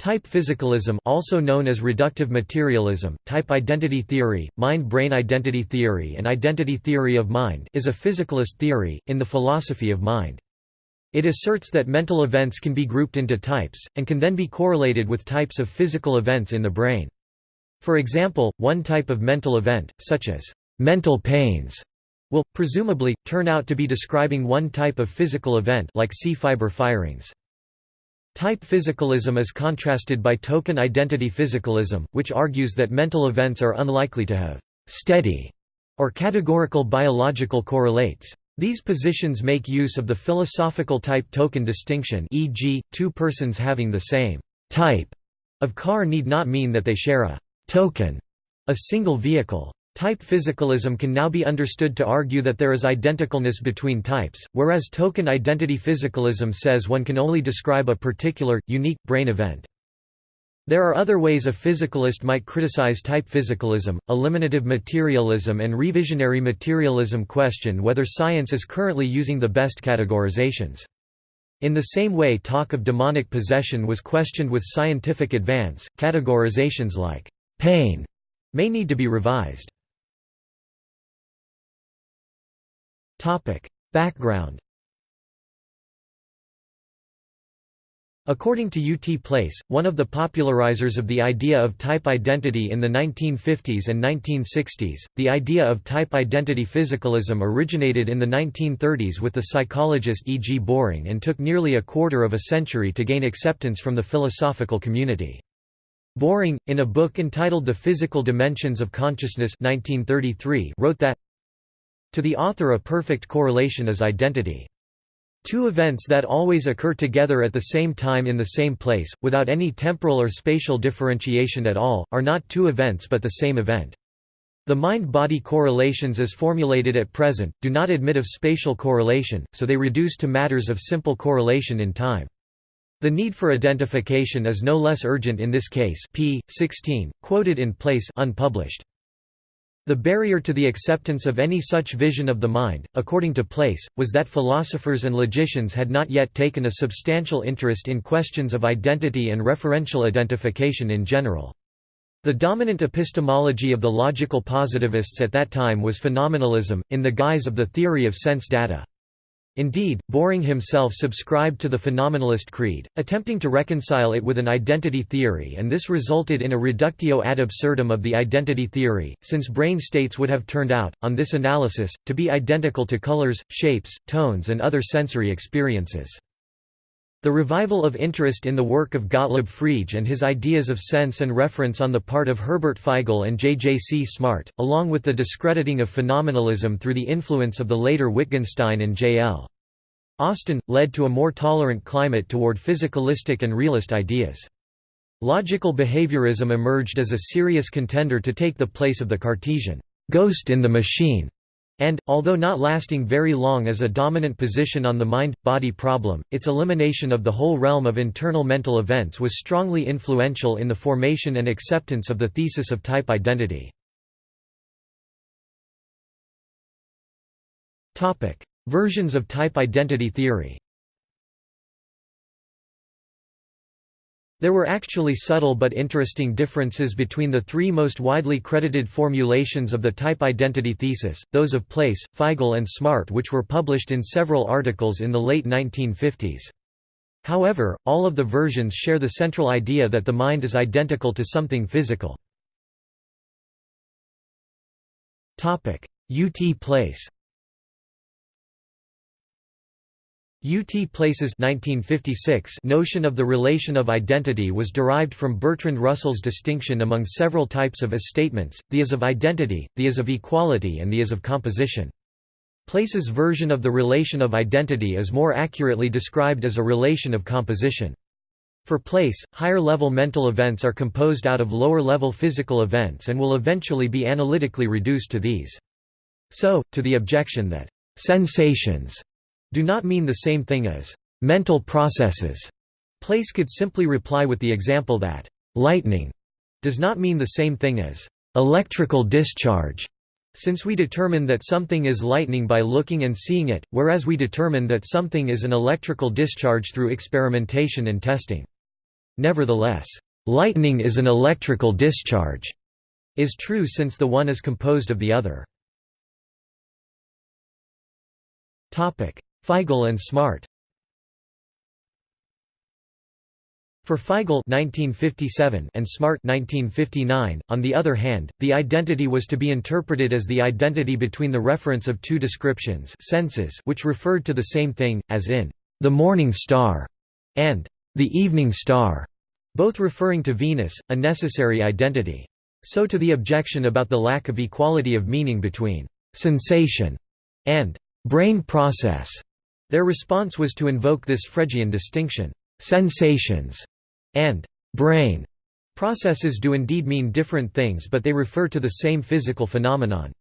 Type physicalism also known as reductive materialism, type identity theory, mind-brain identity theory and identity theory of mind is a physicalist theory, in the philosophy of mind. It asserts that mental events can be grouped into types, and can then be correlated with types of physical events in the brain. For example, one type of mental event, such as mental pains, will, presumably, turn out to be describing one type of physical event like C-fiber firings. Type physicalism is contrasted by token identity physicalism, which argues that mental events are unlikely to have «steady» or categorical biological correlates. These positions make use of the philosophical type-token distinction e.g., two persons having the same «type» of car need not mean that they share a «token», a single vehicle. Type physicalism can now be understood to argue that there is identicalness between types, whereas token identity physicalism says one can only describe a particular, unique, brain event. There are other ways a physicalist might criticize type physicalism, eliminative materialism and revisionary materialism question whether science is currently using the best categorizations. In the same way talk of demonic possession was questioned with scientific advance, categorizations like pain may need to be revised. Topic: Background. According to U.T. Place, one of the popularizers of the idea of type identity in the 1950s and 1960s, the idea of type identity physicalism originated in the 1930s with the psychologist E. G. Boring and took nearly a quarter of a century to gain acceptance from the philosophical community. Boring, in a book entitled The Physical Dimensions of Consciousness 1933, wrote that to the author a perfect correlation is identity. Two events that always occur together at the same time in the same Place, without any temporal or spatial differentiation at all, are not two events but the same event. The mind-body correlations as formulated at present, do not admit of spatial correlation, so they reduce to matters of simple correlation in time. The need for identification is no less urgent in this case p. 16, quoted in place unpublished. The barrier to the acceptance of any such vision of the mind, according to Place, was that philosophers and logicians had not yet taken a substantial interest in questions of identity and referential identification in general. The dominant epistemology of the logical positivists at that time was phenomenalism, in the guise of the theory of sense data. Indeed, Boring himself subscribed to the phenomenalist creed, attempting to reconcile it with an identity theory and this resulted in a reductio ad absurdum of the identity theory, since brain states would have turned out, on this analysis, to be identical to colors, shapes, tones and other sensory experiences. The revival of interest in the work of Gottlob Frege and his ideas of sense and reference on the part of Herbert Feigl and J. J. C. Smart, along with the discrediting of phenomenalism through the influence of the later Wittgenstein and J. L. Austin, led to a more tolerant climate toward physicalistic and realist ideas. Logical behaviorism emerged as a serious contender to take the place of the Cartesian ghost in the machine and, although not lasting very long as a dominant position on the mind-body problem, its elimination of the whole realm of internal mental events was strongly influential in the formation and acceptance of the thesis of type identity. Versions of type identity theory There were actually subtle but interesting differences between the three most widely credited formulations of the type identity thesis, those of Place, Feigl and Smart which were published in several articles in the late 1950s. However, all of the versions share the central idea that the mind is identical to something physical. UT Place U.T. Place's 1956 notion of the relation of identity was derived from Bertrand Russell's distinction among several types of as statements, the as of identity, the as of equality and the as of composition. Place's version of the relation of identity is more accurately described as a relation of composition. For Place, higher-level mental events are composed out of lower-level physical events and will eventually be analytically reduced to these. So, to the objection that sensations do not mean the same thing as mental processes. Place could simply reply with the example that lightning does not mean the same thing as electrical discharge, since we determine that something is lightning by looking and seeing it, whereas we determine that something is an electrical discharge through experimentation and testing. Nevertheless, "...lightning is an electrical discharge," is true since the one is composed of the other. Feigl and Smart For Feigl (1957) and Smart (1959), on the other hand, the identity was to be interpreted as the identity between the reference of two descriptions senses which referred to the same thing, as in the morning star and the evening star, both referring to Venus, a necessary identity. So to the objection about the lack of equality of meaning between sensation and brain process, their response was to invoke this Fregean distinction. Sensations and brain processes do indeed mean different things but they refer to the same physical phenomenon.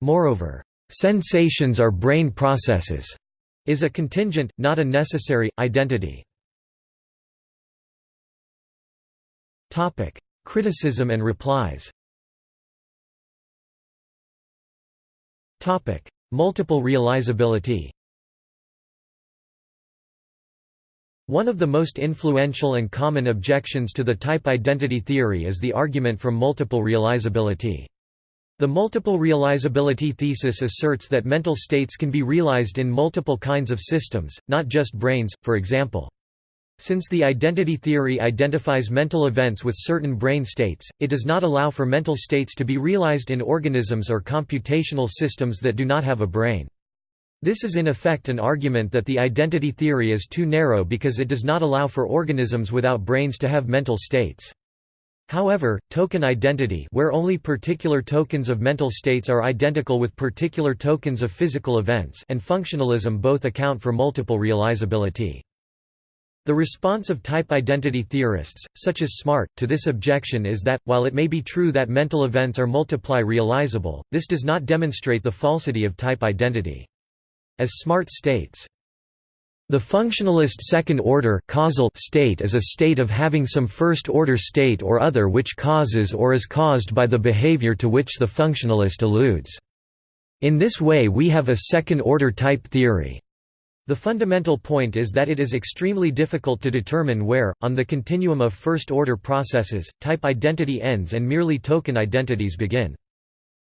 Moreover, sensations are brain processes is a contingent, not a necessary, identity. Criticism and replies Multiple realizability One of the most influential and common objections to the type identity theory is the argument from multiple realizability. The multiple realizability thesis asserts that mental states can be realized in multiple kinds of systems, not just brains, for example. Since the identity theory identifies mental events with certain brain states, it does not allow for mental states to be realized in organisms or computational systems that do not have a brain. This is in effect an argument that the identity theory is too narrow because it does not allow for organisms without brains to have mental states. However, token identity where only particular tokens of mental states are identical with particular tokens of physical events and functionalism both account for multiple realizability. The response of type identity theorists, such as Smart, to this objection is that, while it may be true that mental events are multiply realizable, this does not demonstrate the falsity of type identity. As Smart states, the functionalist second-order causal state is a state of having some first-order state or other which causes or is caused by the behavior to which the functionalist alludes. In this way we have a second-order type theory. The fundamental point is that it is extremely difficult to determine where, on the continuum of first-order processes, type identity ends and merely token identities begin.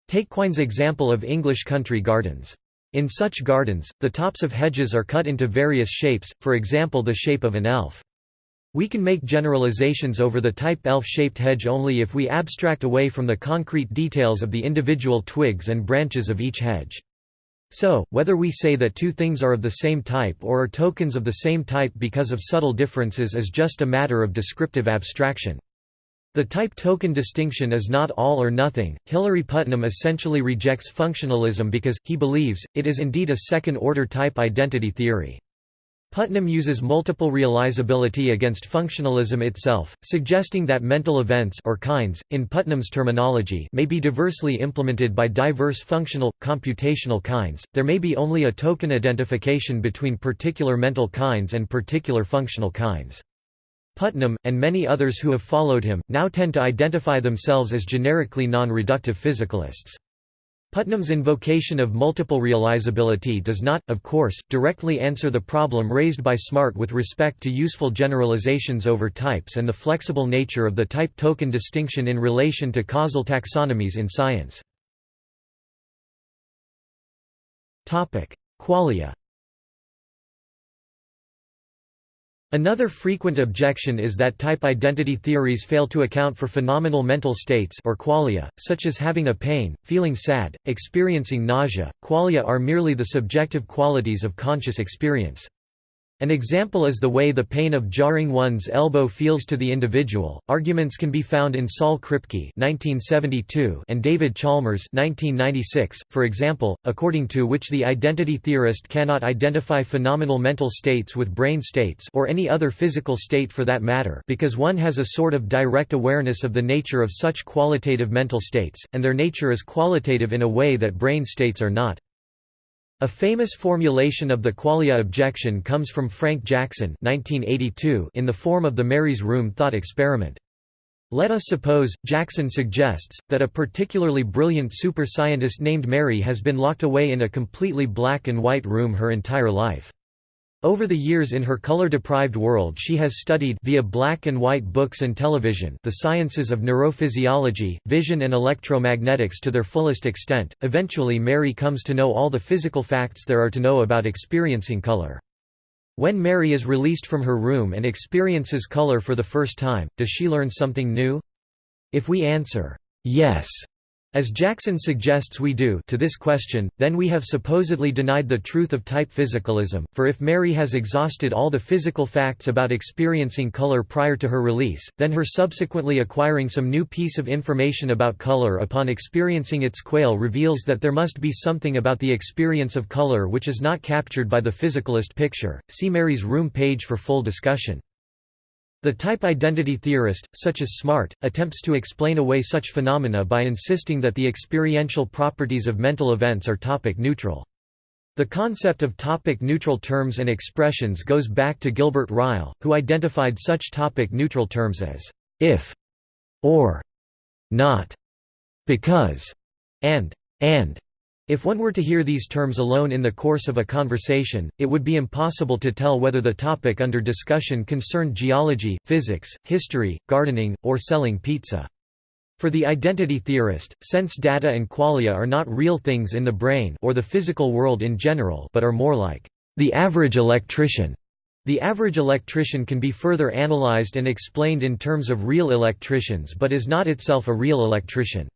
Take Quine's example of English country gardens. In such gardens, the tops of hedges are cut into various shapes, for example the shape of an elf. We can make generalizations over the type elf-shaped hedge only if we abstract away from the concrete details of the individual twigs and branches of each hedge. So, whether we say that two things are of the same type or are tokens of the same type because of subtle differences is just a matter of descriptive abstraction. The type token distinction is not all or nothing. Hilary Putnam essentially rejects functionalism because, he believes, it is indeed a second order type identity theory. Putnam uses multiple realizability against functionalism itself, suggesting that mental events or kinds, in Putnam's terminology, may be diversely implemented by diverse functional, computational kinds. There may be only a token identification between particular mental kinds and particular functional kinds. Putnam, and many others who have followed him, now tend to identify themselves as generically non-reductive physicalists. Putnam's invocation of multiple realizability does not, of course, directly answer the problem raised by Smart with respect to useful generalizations over types and the flexible nature of the type-token distinction in relation to causal taxonomies in science. Qualia Another frequent objection is that type identity theories fail to account for phenomenal mental states or qualia, such as having a pain, feeling sad, experiencing nausea. Qualia are merely the subjective qualities of conscious experience. An example is the way the pain of jarring one's elbow feels to the individual. Arguments can be found in Saul Kripke (1972) and David Chalmers (1996), for example, according to which the identity theorist cannot identify phenomenal mental states with brain states or any other physical state for that matter, because one has a sort of direct awareness of the nature of such qualitative mental states, and their nature is qualitative in a way that brain states are not. A famous formulation of the qualia objection comes from Frank Jackson 1982 in the form of the Mary's Room thought experiment. Let us suppose, Jackson suggests, that a particularly brilliant super-scientist named Mary has been locked away in a completely black and white room her entire life. Over the years in her color-deprived world she has studied via black and white books and television the sciences of neurophysiology, vision and electromagnetics to their fullest extent. Eventually Mary comes to know all the physical facts there are to know about experiencing color. When Mary is released from her room and experiences color for the first time, does she learn something new? If we answer, yes, as Jackson suggests we do to this question, then we have supposedly denied the truth of type physicalism, for if Mary has exhausted all the physical facts about experiencing color prior to her release, then her subsequently acquiring some new piece of information about color upon experiencing its quale reveals that there must be something about the experience of color which is not captured by the physicalist picture. See Mary's room page for full discussion. The type identity theorist, such as Smart, attempts to explain away such phenomena by insisting that the experiential properties of mental events are topic neutral. The concept of topic neutral terms and expressions goes back to Gilbert Ryle, who identified such topic neutral terms as if, or, not, because, and, and. If one were to hear these terms alone in the course of a conversation, it would be impossible to tell whether the topic under discussion concerned geology, physics, history, gardening, or selling pizza. For the identity theorist, sense data and qualia are not real things in the brain or the physical world in general but are more like the average electrician. The average electrician can be further analyzed and explained in terms of real electricians but is not itself a real electrician.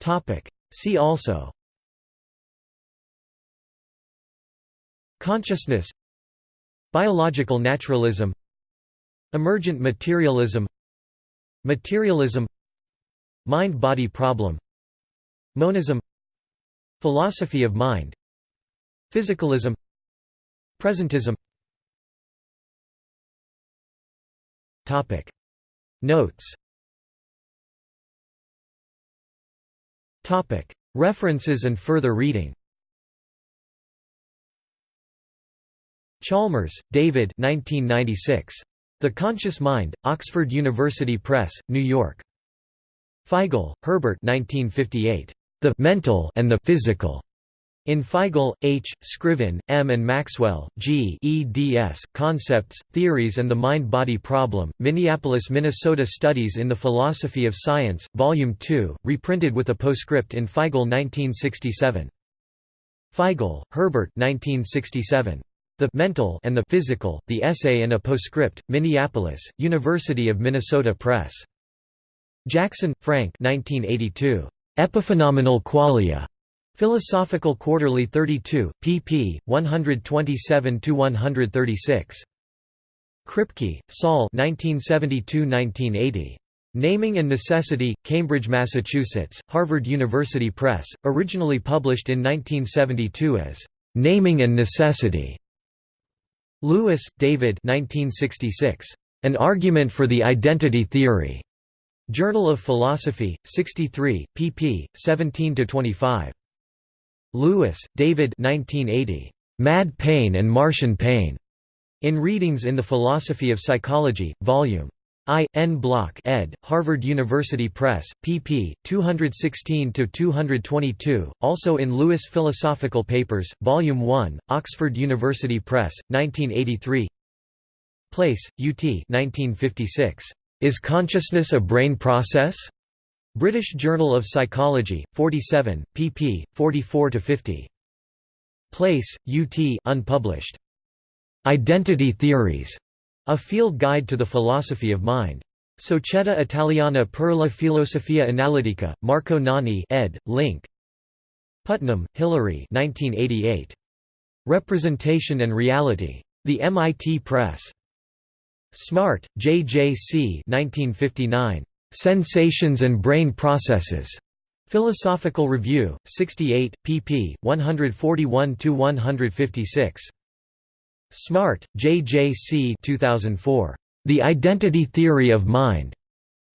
Topic. See also. Consciousness. Biological naturalism. Emergent materialism. Materialism. Mind-body problem. Monism. Philosophy of mind. Physicalism. Presentism. Topic. Notes References and further reading Chalmers, David 1996. The Conscious Mind, Oxford University Press, New York. Feigl, Herbert 1958. The «mental» and the «physical» In Feigl, H., Scriven, M. and Maxwell, G. eds. Concepts, Theories and the Mind-Body Problem, Minneapolis, Minnesota Studies in the Philosophy of Science, Volume 2, reprinted with a postscript in Feigl 1967. Feigl, Herbert 1967. The «Mental» and the «Physical», The Essay and a Postscript, Minneapolis, University of Minnesota Press. Jackson, Frank 1982. Epiphenomenal Qualia. Philosophical Quarterly 32, pp. 127–136. Kripke, Saul 1972–1980. Naming and Necessity, Cambridge, Massachusetts, Harvard University Press, originally published in 1972 as, "'Naming and Necessity". Lewis, David 1966. An Argument for the Identity Theory. Journal of Philosophy, 63, pp. 17–25. Lewis, David 1980. Mad Pain and Martian Pain. In Readings in the Philosophy of Psychology, Vol. I. N. Block ed., Harvard University Press, pp. 216–222, also in Lewis Philosophical Papers, Vol. 1, Oxford University Press, 1983 Place, UT 1956. Is consciousness a brain process? British Journal of Psychology, 47, pp. 44–50. Place, UT unpublished. Identity Theories. A Field Guide to the Philosophy of Mind. Società Italiana per la Filosofia Analitica, Marco Nani ed., Link. Putnam, Hilary 1988. Representation and Reality. The MIT Press. Smart, J. J. C. 1959. Sensations and Brain Processes. Philosophical Review, 68, pp. 141–156. Smart, J. J. C. 2004. The Identity Theory of Mind.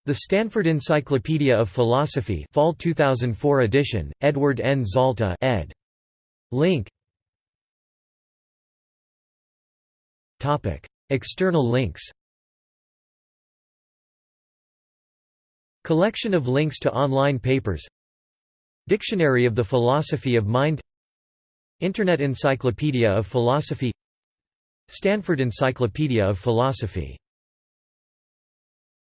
The Stanford Encyclopedia of Philosophy Fall 2004 edition, Edward N. Zalta ed. Link Topic: External links Collection of links to online papers. Dictionary of the Philosophy of Mind. Internet Encyclopedia of Philosophy. Stanford Encyclopedia of Philosophy